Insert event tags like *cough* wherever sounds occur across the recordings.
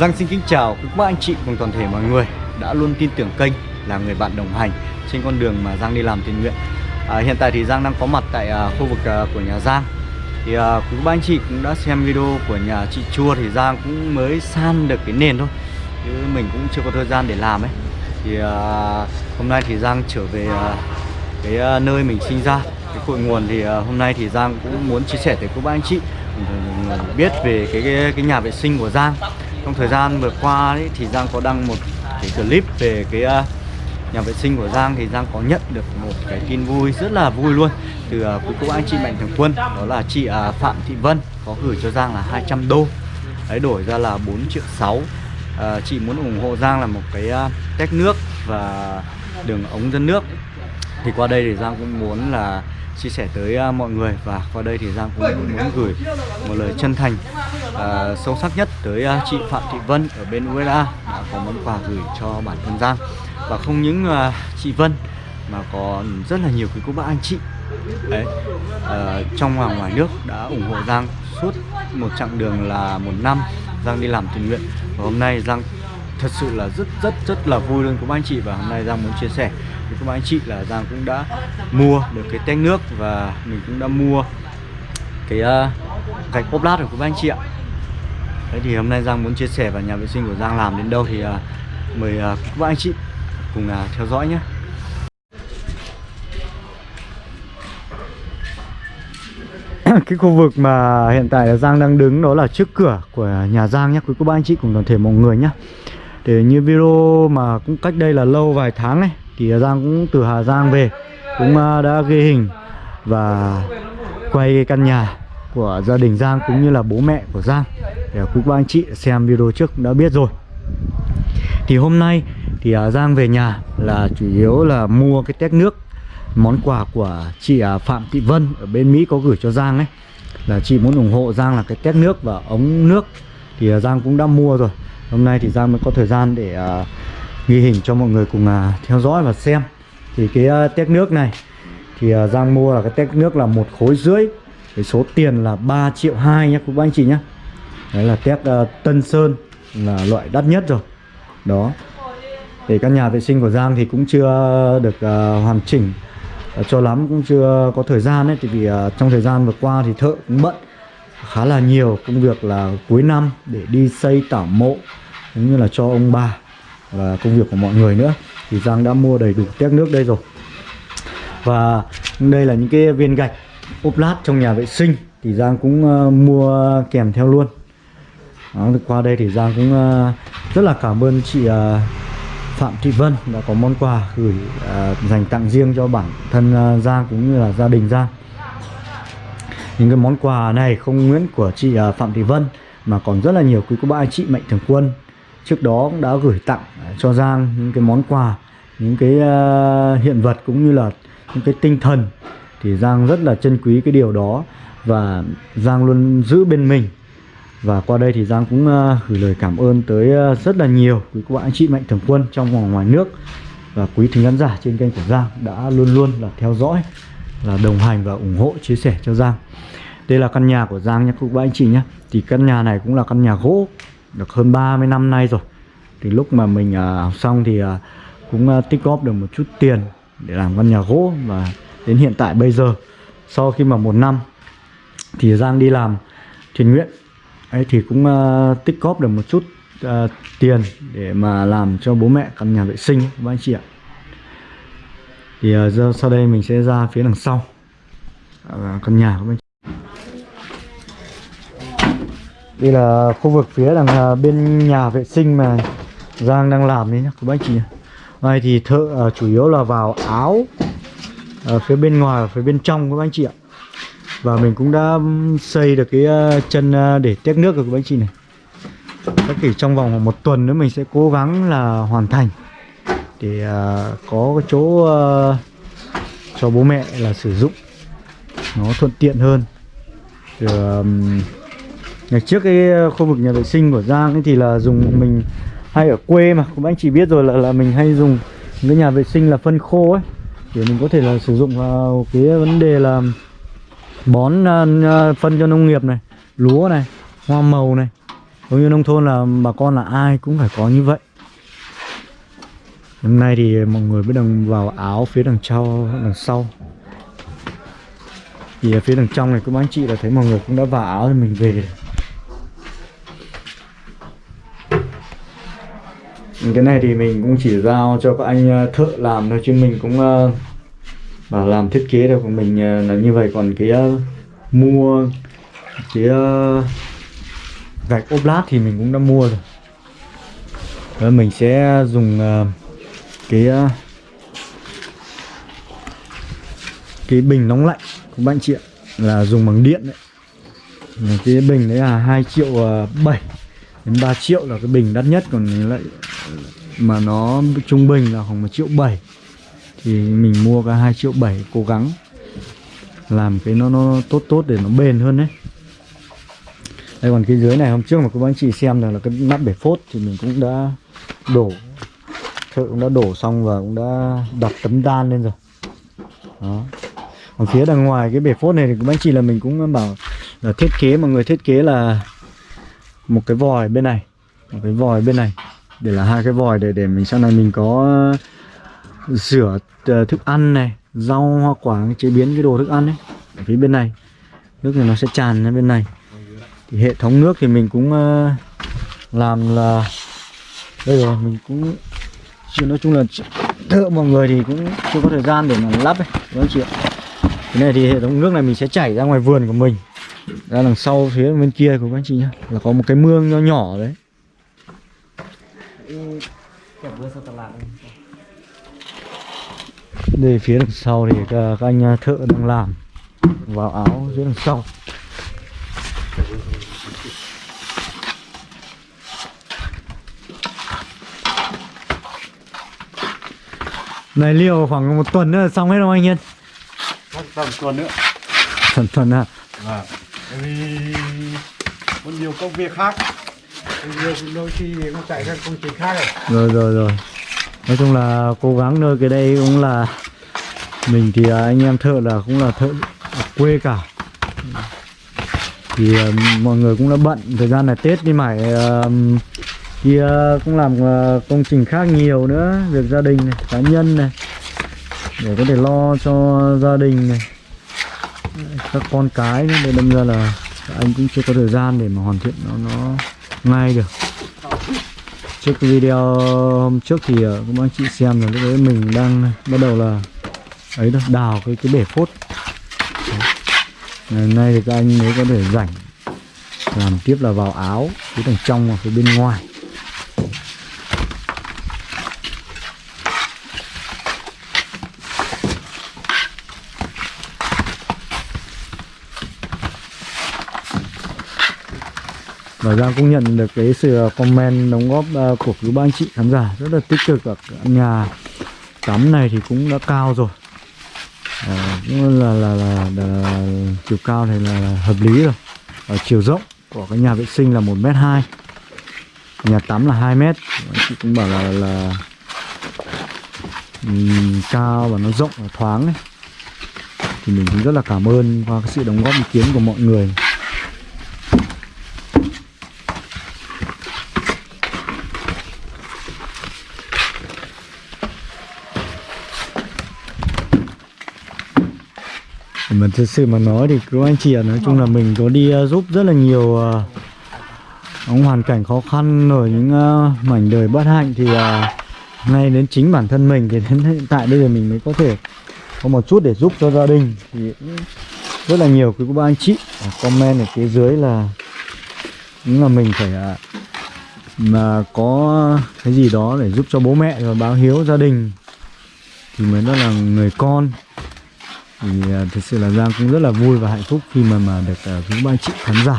Giang xin kính chào các bác anh chị cùng toàn thể mọi người đã luôn tin tưởng kênh là người bạn đồng hành trên con đường mà Giang đi làm thiện nguyện. À, hiện tại thì Giang đang có mặt tại à, khu vực à, của nhà Giang. Thì à, quý bác anh chị cũng đã xem video của nhà chị Chua thì Giang cũng mới san được cái nền thôi. Chứ mình cũng chưa có thời gian để làm ấy. Thì à, hôm nay thì Giang trở về à, cái à, nơi mình sinh ra, cái cội nguồn thì à, hôm nay thì Giang cũng muốn chia sẻ tới các bác anh chị biết về cái, cái cái nhà vệ sinh của Giang trong thời gian vừa qua ấy, thì Giang có đăng một cái clip về cái uh, nhà vệ sinh của Giang. Thì Giang có nhận được một cái tin vui rất là vui luôn từ à, uh, quý cô anh chị mạnh thường quân đó là chị uh, Phạm Thị Vân có gửi cho Giang là 200 đô. Đấy đổi ra là 4 triệu 6 uh, chị muốn ủng hộ Giang là một cái uh, tách nước và đường ống dẫn nước. Thì qua đây thì Giang cũng muốn là chia sẻ tới uh, mọi người. Và qua đây thì Giang cũng muốn gửi một lời chân thành uh, sâu sắc nhất tới uh, chị Phạm Thị Vân ở bên USA đã có món quà gửi cho bản thân Giang. Và không những uh, chị Vân mà còn rất là nhiều quý cô bác anh chị. Đấy uh, trong và ngoài nước đã ủng hộ Giang suốt một chặng đường là một năm Giang đi làm tình nguyện. Và hôm nay Giang thật sự là rất rất rất là vui luôn của anh chị. Và hôm nay Giang muốn chia sẻ với các bạn anh chị là Giang cũng đã mua được cái tét nước và mình cũng đã mua cái uh, gạch ốp lát của các bạn anh chị ạ. Đấy thì hôm nay Giang muốn chia sẻ và nhà vệ sinh của Giang làm đến đâu thì uh, mời uh, các bạn anh chị cùng uh, theo dõi nhé. *coughs* Cái khu vực mà hiện tại là Giang đang đứng đó là trước cửa của nhà Giang nhé quý cô bác anh chị cùng toàn thể mọi người nhé. Để như video mà cũng cách đây là lâu vài tháng này thì Giang cũng từ Hà Giang về cũng à, đã ghi hình và quay căn nhà của gia đình Giang cũng như là bố mẹ của Giang. Để quý à, bác anh chị xem video trước cũng đã biết rồi. Thì hôm nay thì à, Giang về nhà là chủ yếu là mua cái tét nước món quà của chị Phạm Thị Vân ở bên Mỹ có gửi cho Giang ấy. Là chị muốn ủng hộ Giang là cái tét nước và ống nước. Thì Giang cũng đã mua rồi. Hôm nay thì Giang mới có thời gian để uh, ghi hình cho mọi người cùng uh, theo dõi và xem. Thì cái uh, tét nước này thì uh, Giang mua là cái tét nước là một khối rưỡi. Cái số tiền là 3 triệu 2 nhé các anh chị nhé đấy là tét uh, Tân Sơn là loại đắt nhất rồi. Đó. Thì căn nhà vệ sinh của Giang thì cũng chưa được uh, hoàn chỉnh uh, cho lắm cũng chưa có thời gian ấy. Thì vì uh, trong thời gian vừa qua thì thợ cũng bận khá là nhiều công việc là cuối năm để đi xây tảo mộ cũng như là cho ông bà và công việc của mọi người nữa. Thì Giang đã mua đầy đủ tét nước đây rồi. Và đây là những cái viên gạch ốp lát trong nhà vệ sinh. Thì Giang cũng uh, mua kèm theo luôn. Đó, qua đây thì Giang cũng uh, rất là cảm ơn chị uh, Phạm Thị Vân đã có món quà gửi uh, dành tặng riêng cho bản thân uh, Giang cũng như là gia đình Giang. Những cái món quà này không nguyễn của chị uh, Phạm Thị Vân mà còn rất là nhiều quý cô bác anh chị mạnh thường quân trước đó cũng đã gửi tặng cho Giang những cái món quà những cái uh, hiện vật cũng như là những cái tinh thần thì Giang rất là trân quý cái điều đó và Giang luôn giữ bên mình. Và qua đây thì Giang cũng uh, gửi lời cảm ơn tới uh, rất là nhiều quý cô bạn anh chị mạnh thường quân trong và ngoài nước và quý thính khán giả trên kênh của Giang đã luôn luôn là theo dõi là đồng hành và ủng hộ chia sẻ cho Giang. Đây là căn nhà của Giang nhé quý bạn anh chị nhé. Thì căn nhà này cũng là căn nhà gỗ được hơn 30 năm nay rồi thì lúc mà mình à, học xong thì à, cũng à, tích góp được một chút tiền để làm căn nhà gỗ và đến hiện tại bây giờ. Sau khi mà một năm thì Giang đi làm thiện nguyện. Ấy thì cũng uh, tích góp được một chút uh, tiền để mà làm cho bố mẹ căn nhà vệ sinh các anh chị ạ. Thì uh, giờ sau đây mình sẽ ra phía đằng sau uh, căn nhà của anh chị. đây là khu vực phía đằng uh, bên nhà vệ sinh mà Giang đang làm đấy nhá các anh chị này thì thợ uh, chủ yếu là vào áo ở phía bên ngoài và phía bên trong các anh chị ạ. Và mình cũng đã xây được cái uh, chân uh, để tét nước rồi các anh chị này. Tất cả trong vòng một tuần nữa mình sẽ cố gắng là hoàn thành để uh, có cái chỗ uh, cho bố mẹ là sử dụng. Nó thuận tiện hơn. Rồi, um, ngày trước cái khu vực nhà vệ sinh của Giang ấy thì là dùng mình hay ở quê mà cũng anh chị biết rồi là là mình hay dùng cái nhà vệ sinh là phân khô ấy. Để mình có thể là sử dụng vào cái vấn đề là bón uh, phân cho nông nghiệp này lúa này hoa màu này. Cũng như nông thôn là bà con là ai cũng phải có như vậy. Hôm nay thì mọi người mới đang vào áo phía đằng sau đằng sau. Thì ở phía đằng trong này cũng anh chị là thấy mọi người cũng đã vào áo thì mình về. Cái này thì mình cũng chỉ giao cho các anh ờ, thợ làm thôi chứ mình cũng uh, bảo làm thiết kế được của mình uh, là như vậy. Còn cái uh, mua cái uh, gạch ốp lát thì mình cũng đã mua rồi. Đó, mình sẽ dùng uh, cái uh, cái bình nóng lạnh của bạn chị ạ là dùng bằng điện đấy. Cái bình đấy là 2 triệu 7 đến 3 triệu là cái bình đắt nhất. Còn lại mà nó trung bình là khoảng 1 triệu 7 thì mình mua cái 2 triệu 7 cố gắng làm cái nó nó tốt tốt để nó bền hơn đấy. Đây còn cái dưới này, hôm trước mà các anh chị xem là là cái nắp bể phốt thì mình cũng đã đổ, thợ cũng đã đổ xong và cũng đã đặt tấm đan lên rồi. Đó. Còn phía đằng ngoài cái bể phốt này thì các anh chị là mình cũng bảo là thiết kế mà người thiết kế là một cái vòi bên này, một cái vòi bên này để là hai cái vòi để để mình, sau này mình có ờ, rửa ờ, thức ăn này, rau, hoa quả, chế biến cái đồ thức ăn ấy. Ở phía bên này, nước này nó sẽ tràn ra bên này. Thì hệ thống nước thì mình cũng ờ, làm là, đây rồi, mình cũng chứ nói chung là thợ mọi người thì cũng chưa có thời gian để mà lắp ấy các anh chị ạ? Cái này thì hệ thống nước này mình sẽ chảy ra ngoài vườn của mình. Ra đằng sau phía bên kia của các anh chị nhá, là có một cái mương nho nhỏ đấy đây phía đằng sau thì các, các anh thợ đang làm. Vào áo phía đằng sau. Này liệu khoảng một tuần nữa xong hết không anh Yên? Tầm tuần nữa. Tuần tuần à? Vâng vì có nhiều công việc khác nhiều đôi khi chạy công trình khác rồi. Rồi rồi nói chung là cố gắng nơi cái đây cũng là mình thì anh em thợ là cũng là thợ quê cả. Thì uh, mọi người cũng đã bận thời gian này tết đi mải uh, ờ, thì uh, cũng làm uh, công trình khác nhiều nữa. Việc gia đình này cá nhân này để có thể lo cho gia đình này các con cái nữa. Để đâm ra là anh cũng chưa có thời gian để mà hoàn thiện nó nó ngay được. Trước video hôm trước thì ờ, cũng anh chị xem là lúc đấy mình đang bắt đầu là ấy đó, đào cái cái bể phốt. Ngày nay thì các anh mới có thể rảnh, làm tiếp là vào áo phía đằng trong và phía bên ngoài. Và Giang cũng nhận được cái sự ờ, comment đóng góp ờ, của quý ba anh chị khán giả rất là tích cực ở nhà. Tắm này thì cũng đã cao rồi. À, cũng là là, là, là, là chiều cao này là, là hợp lý rồi. Và chiều rộng của cái nhà vệ sinh là một m hai. Nhà tắm là 2 mét. Anh chị cũng bảo là là um, cao và nó rộng và thoáng ấy. thì mình cũng rất là cảm ơn qua cái sự đóng góp ý kiến của mọi người. Mà thực sự mà nói thì cứ anh chị ạ nói chung là mình có đi uh, giúp rất là nhiều uh, những hoàn cảnh khó khăn rồi những uh, mảnh đời bất hạnh thì uh, ngay đến chính bản thân mình thì đến hiện tại bây giờ mình mới có thể có một chút để giúp cho gia đình thì rất là nhiều. Quý ba anh chị comment ở phía dưới là cũng là mình phải uh, mà có cái gì đó để giúp cho bố mẹ và báo hiếu gia đình thì mới đó là người con thì à, thực sự là Giang cũng rất là vui và hạnh phúc khi mà mà được uh, quý ba anh chị khán giả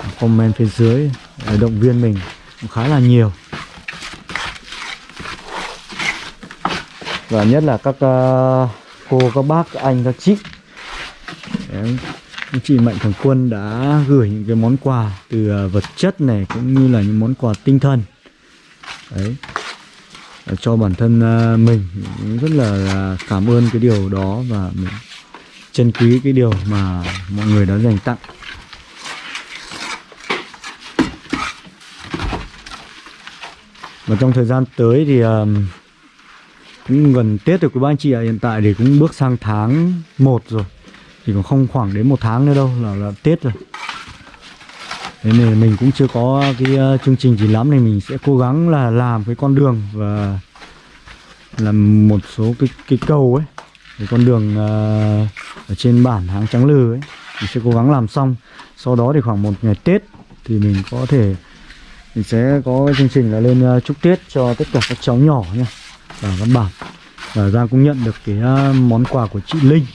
à, comment phía dưới à, động viên mình cũng khá là nhiều. Và nhất là các uh, cô các bác các anh các chị. Đấy, anh chị Mạnh Thường Quân đã gửi những cái món quà từ uh, vật chất này cũng như là những món quà tinh thần. Đấy cho bản thân à, mình. Rất là cảm ơn cái điều đó và mình trân quý cái điều mà mọi người đã dành tặng. Và trong thời gian tới thì à, cũng gần Tết rồi, quý ba anh chị ạ, hiện tại thì cũng bước sang tháng 1 rồi. Thì còn không khoảng đến một tháng nữa đâu là là Tết rồi. Nên mình cũng chưa có cái ờ, chương trình gì lắm nên mình sẽ cố gắng là làm cái con đường và làm một số cái cái cầu ấy cái con đường uh, ở trên bản Háng Trắng Lừ ấy. Mình sẽ cố gắng làm xong. Sau đó thì khoảng một ngày Tết thì mình có thể mình sẽ có cái chương trình là lên uh, chúc Tết cho tất cả các cháu nhỏ nha ở các bản và Giang cũng nhận được cái uh, món quà của chị Linh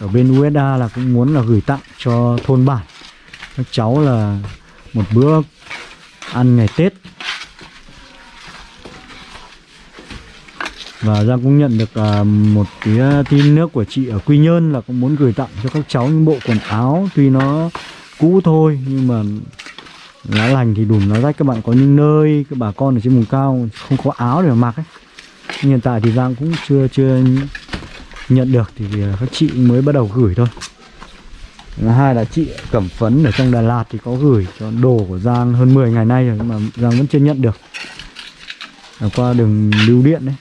ở bên USA là cũng muốn là gửi tặng cho thôn bản. Các cháu là một bữa ăn ngày Tết. Và Giang cũng nhận được à, một cái à, tin nước của chị ở Quy Nhơn là cũng muốn gửi tặng cho các cháu những bộ quần áo. Tuy nó cũ thôi, nhưng mà lá lành thì đùm nó rách. Các bạn có những nơi, các bà con ở trên vùng cao không có áo để mà mặc ấy. Nhưng hiện tại thì Giang cũng chưa chưa nhận được thì à, các chị mới bắt đầu gửi thôi hai là chị Cẩm Phấn ở trong Đà Lạt thì có gửi cho đồ của Giang hơn 10 ngày nay rồi nhưng mà Giang vẫn chưa nhận được. Là qua đường lưu điện đấy.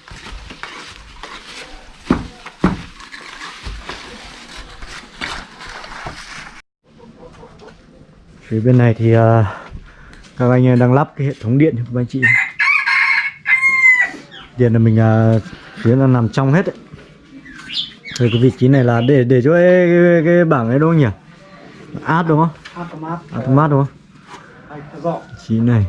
Phía bên này thì uh, các anh đang lắp cái hệ thống điện cho các anh chị. Điện là mình uh, phía là nằm trong hết đấy. Rồi cái vị trí này là để để cho cái, cái, cái bảng ấy đúng không nhỉ? Áp đúng không? Automat automat đúng không? Trí này.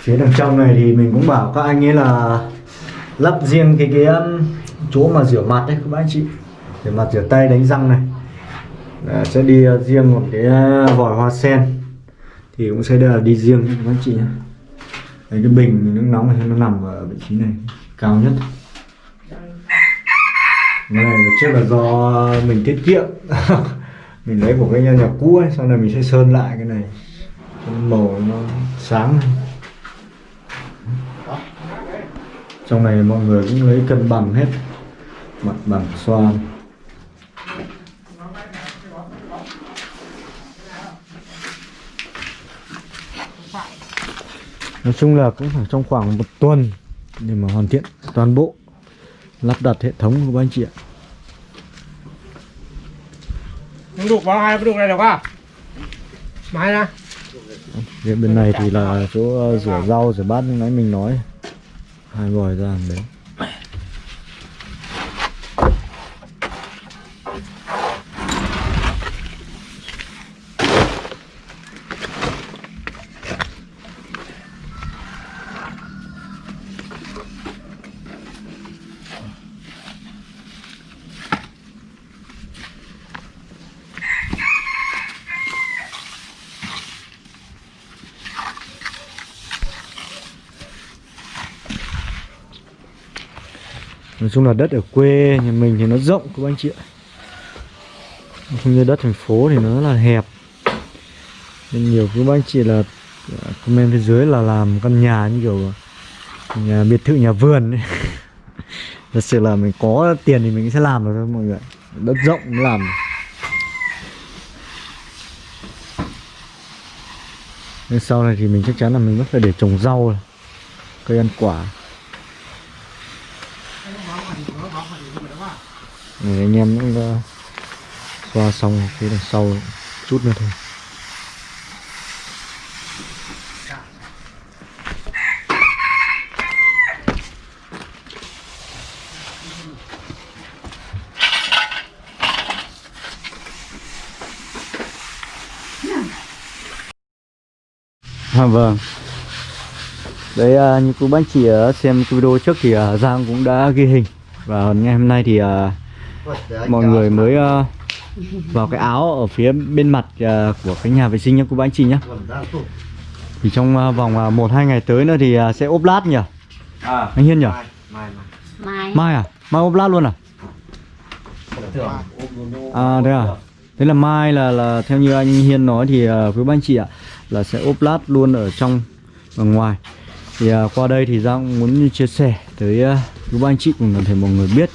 Phía đằng trong này thì mình cũng bảo các anh ấy là lắp riêng cái cái um, chỗ mà rửa mặt đấy các bác anh chị. Rửa mặt rửa tay đánh răng này Đấy, sẽ đi ờ, riêng một cái ờ, vòi hoa sen. Thì cũng sẽ là đi riêng các anh chị nhé. Đấy, cái bình nước nóng này nó nằm ở vị trí này cao nhất. Cái này trước là do mình tiết kiệm. *laughs* Mình lấy của cái nhà, nhà cũ ấy sau này mình sẽ sơn lại cái này. Cái màu nó sáng này. trong này mọi người cũng lấy cân bằng hết. Mặt bằng xoan. Nói chung là cũng phải trong khoảng một tuần để mà hoàn thiện toàn bộ lắp đặt hệ thống của anh chị ạ. Không đục vào hai cái đục này được không máy nè Phía bên này thì là chỗ ờ, rửa rau rửa bát như nãy mình nói. Hai vòi ra đấy nói chung là đất ở quê, nhà mình thì nó rộng các anh chị ạ. Không như đất thành phố thì nó rất là hẹp. Nên nhiều các anh chị là à, comment phía dưới là làm căn nhà như kiểu à, nhà biệt thự, nhà vườn ấy. *laughs* thật sự là mình có tiền thì mình sẽ làm được thôi mọi người đất rộng mới làm nên sau này thì mình chắc chắn là mình vẫn phải để trồng rau cây ăn quả. Này, anh em cũng đã xoa xong phía đằng sau chút nữa thôi. À, vâng. Đấy à, như cô bác chị uh, xem cái video trước thì à, Giang cũng đã ghi hình. Và ngày hôm nay thì à, mọi người mới uh, vào cái áo ở phía bên mặt uh, của cái nhà vệ sinh nha cô bác anh chị nhé thì trong uh, vòng uh, 1-2 ngày tới nữa thì uh, sẽ ốp lát nhỉ? À. Anh Hiên nhỉ? Mai mai mai. Mai. À? Mai ốp lát luôn à? À thế à? Thế là mai là là theo như anh Hiên nói thì uh, quý bác anh chị ạ là sẽ ốp lát luôn ở trong và ngoài. Thì à, qua đây thì Giang cũng muốn chia sẻ tới à, quý ba anh chị cùng toàn thể mọi người biết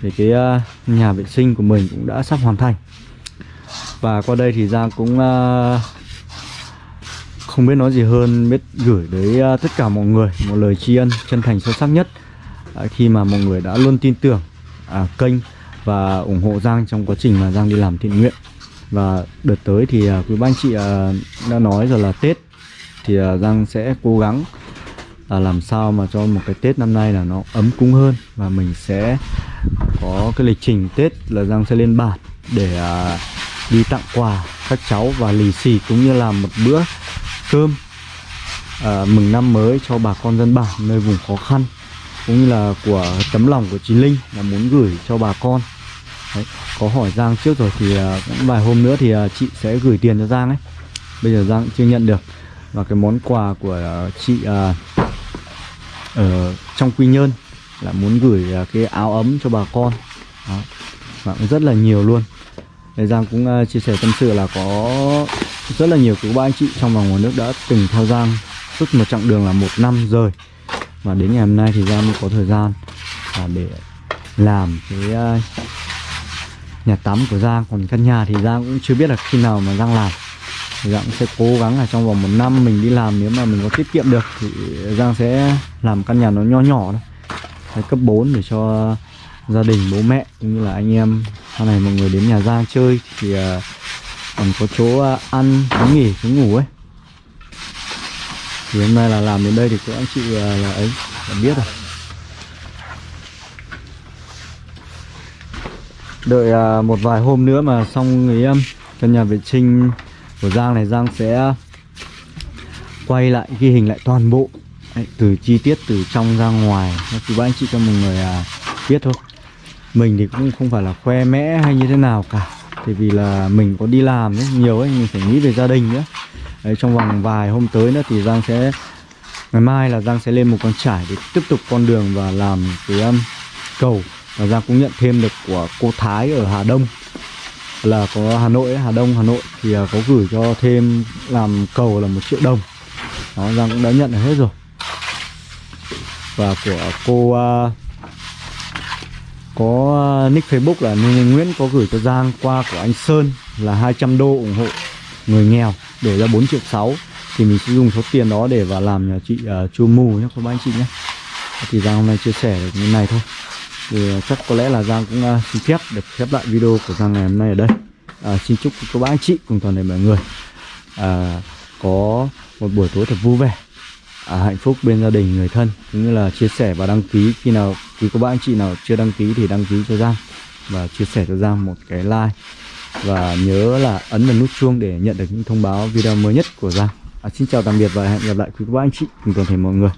thì cái ờ, nhà vệ sinh của mình cũng đã sắp hoàn thành. Và qua đây thì Giang cũng ờ, không biết nói gì hơn biết gửi tới ờ, tất cả mọi người một lời tri ân chân thành sâu sắc nhất. Khi mà mọi người đã luôn tin tưởng à, kênh và ủng hộ Giang trong quá trình mà Giang đi làm thiện nguyện. Và đợt tới thì quý ba anh chị đã nói rồi là Tết thì Giang sẽ cố gắng là làm sao mà cho một cái Tết năm nay là nó ấm cúng hơn và mình sẽ có cái lịch trình Tết là Giang sẽ lên bản để à, đi tặng quà các cháu và lì xì cũng như là một bữa cơm à, mừng năm mới cho bà con dân bản nơi vùng khó khăn cũng như là của tấm lòng của chị Linh là muốn gửi cho bà con. Đấy, có hỏi Giang trước rồi thì à, cũng vài hôm nữa thì à, chị sẽ gửi tiền cho Giang ấy. Bây giờ Giang chưa nhận được và cái món quà của à, chị à, ở trong Quy Nhơn là muốn gửi à, cái áo ấm cho bà con. Đó. và cũng rất là nhiều luôn. Đây Giang cũng à, chia sẻ tâm sự là có rất là nhiều quý ba anh chị trong và ngoài nước đã từng theo Giang suốt một chặng đường là một năm rồi và đến ngày hôm nay thì Giang mới có thời gian à, để làm cái à, nhà tắm của Giang. Còn căn nhà thì Giang cũng chưa biết là khi nào mà Giang làm. Thì Giang cũng sẽ cố gắng là trong vòng một năm mình đi làm nếu mà mình có tiết kiệm được thì Giang sẽ làm căn nhà nó nho nhỏ thôi. Đấy, cấp 4 để cho gia đình bố mẹ cũng như là anh em. Sau này mọi người đến nhà Giang chơi thì à, còn có chỗ à, ăn chỗ nghỉ chỗ ngủ ấy. Thì hôm nay là làm đến đây thì các anh chị à, là ấy đã biết rồi. Đợi một vài hôm nữa mà xong cái căn nhà vệ sinh của Giang này Giang sẽ quay lại ghi hình lại toàn bộ. Đấy, từ chi tiết từ trong ra ngoài. Cho quý ba anh chị cho mọi người à, biết thôi. Mình thì cũng không phải là khoe mẽ hay như thế nào cả. Thì vì là mình có đi làm ấy, nhiều ấy mình phải nghĩ về gia đình nữa. Đấy, trong vòng vài hôm tới nữa thì Giang sẽ ngày mai là Giang sẽ lên một con trải để tiếp tục con đường và làm cái um, cầu. Và Giang cũng nhận thêm được của cô Thái ở Hà Đông. Là có Hà Nội ấy, Hà Đông Hà Nội. Thì à, có gửi cho thêm làm cầu là một triệu đồng. Đó Giang cũng đã nhận được hết rồi và của cô uh, có à, nick Facebook là Nguyễn có gửi cho Giang qua của anh Sơn là 200 đô ủng hộ người nghèo để ra 4 triệu 6 thì mình sẽ dùng số tiền đó để vào làm nhà chị à, uh, chua mù nhé các anh chị nhé. Thì Giang hôm nay chia sẻ được như này thôi. Thì chắc có lẽ là Giang cũng uh, xin phép được khép lại video của Giang ngày hôm nay ở đây. Uh, xin chúc các bác anh chị cùng toàn thể mọi người uh, có một buổi tối thật vui vẻ à, hạnh phúc bên gia đình người thân. Cũng như là chia sẻ và đăng ký khi nào quý cô bác anh chị nào chưa đăng ký thì đăng ký cho Giang và chia sẻ cho Giang một cái like. Và nhớ là ấn vào nút chuông để nhận được những thông báo video mới nhất của Giang. À, xin chào tạm biệt và hẹn gặp lại quý cô bác anh chị cùng toàn thể mọi người.